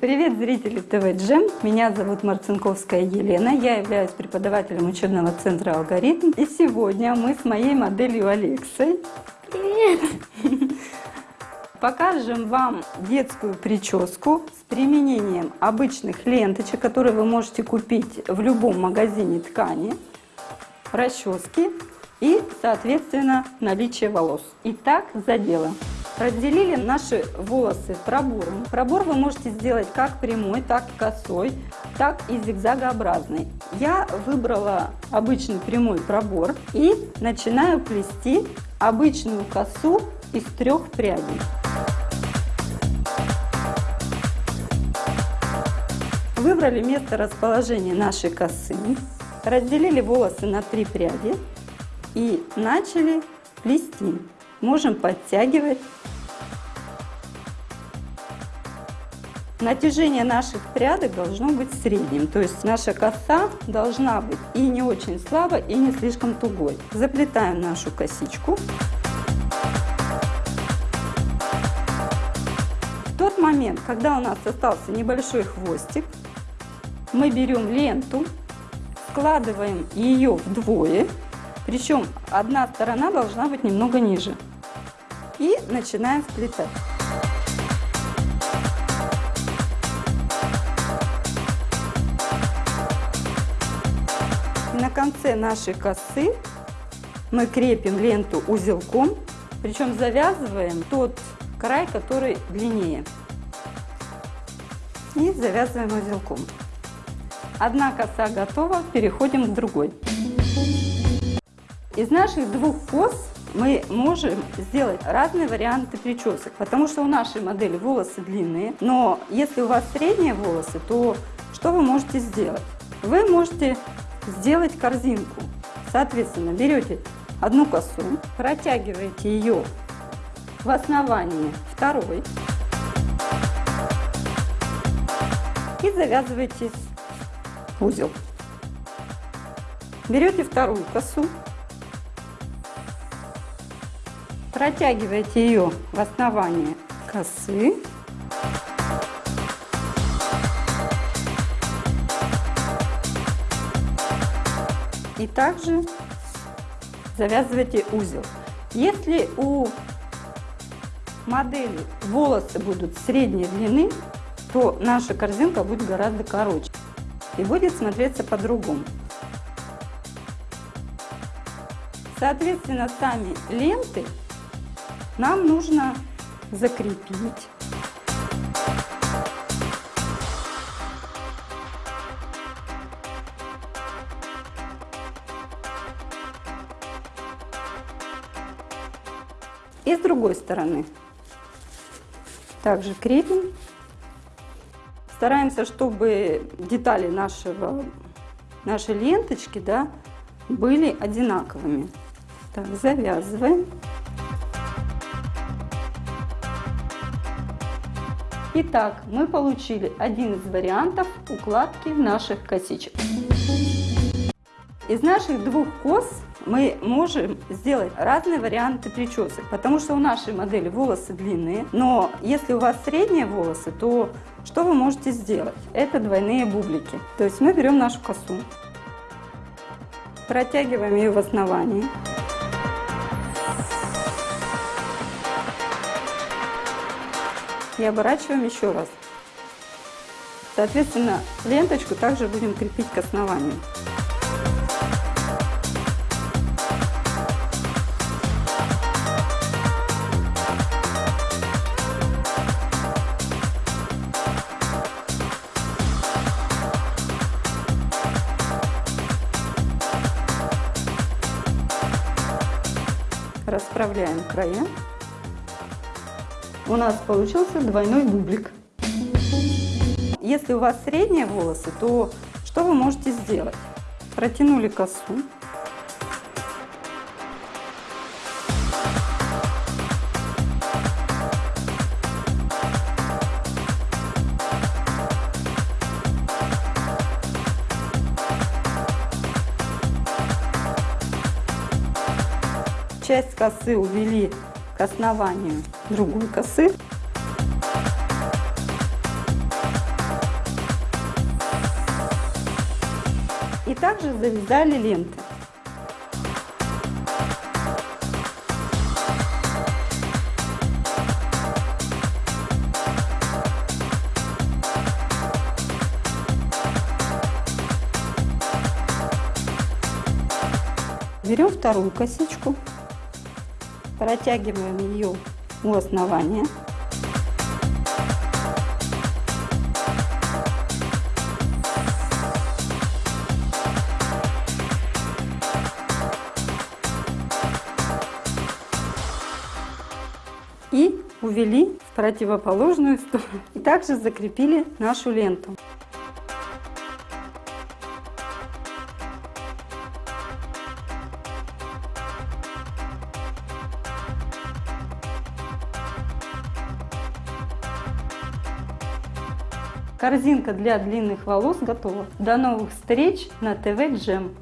Привет, зрители ТВ Джем! Меня зовут Марцинковская Елена, я являюсь преподавателем учебного центра «Алгоритм». И сегодня мы с моей моделью Алексой Привет! покажем вам детскую прическу с применением обычных ленточек, которые вы можете купить в любом магазине ткани, расчески и, соответственно, наличие волос. Итак, за дело. Разделили наши волосы пробором. Пробор вы можете сделать как прямой, так и косой, так и зигзагообразный. Я выбрала обычный прямой пробор и начинаю плести обычную косу из трех прядей. Выбрали место расположения нашей косы, разделили волосы на три пряди и начали плести. Можем подтягивать Натяжение наших прядок должно быть средним, то есть наша коса должна быть и не очень слабо, и не слишком тугой. Заплетаем нашу косичку. В тот момент, когда у нас остался небольшой хвостик, мы берем ленту, складываем ее вдвое, причем одна сторона должна быть немного ниже. И начинаем вплетать. на конце нашей косы мы крепим ленту узелком, причем завязываем тот край, который длиннее. И завязываем узелком. Одна коса готова, переходим к другой. Из наших двух кос мы можем сделать разные варианты причесок, потому что у нашей модели волосы длинные, но если у вас средние волосы, то что вы можете сделать? Вы можете сделать корзинку. Соответственно, берете одну косу, протягиваете ее в основании второй и завязываете узел. Берете вторую косу, протягиваете ее в основании косы и также завязывайте узел. Если у модели волосы будут средней длины, то наша корзинка будет гораздо короче и будет смотреться по-другому. Соответственно, сами ленты нам нужно закрепить. И с другой стороны. Также крепим. Стараемся, чтобы детали нашего, нашей ленточки да, были одинаковыми. Так, завязываем. Итак, мы получили один из вариантов укладки наших косичек. Из наших двух кос мы можем сделать разные варианты причесок, потому что у нашей модели волосы длинные, но если у вас средние волосы, то что вы можете сделать? Это двойные бублики. То есть мы берем нашу косу, протягиваем ее в основании. И оборачиваем еще раз. Соответственно, ленточку также будем крепить к основанию. расправляем края. У нас получился двойной бублик. Если у вас средние волосы, то что вы можете сделать? Протянули косу, часть косы увели основанию другой косы. И также завязали ленты. Берем вторую косичку, протягиваем ее у основания. И увели в противоположную сторону. И также закрепили нашу ленту. Корзинка для длинных волос готова. До новых встреч на ТВ Джем.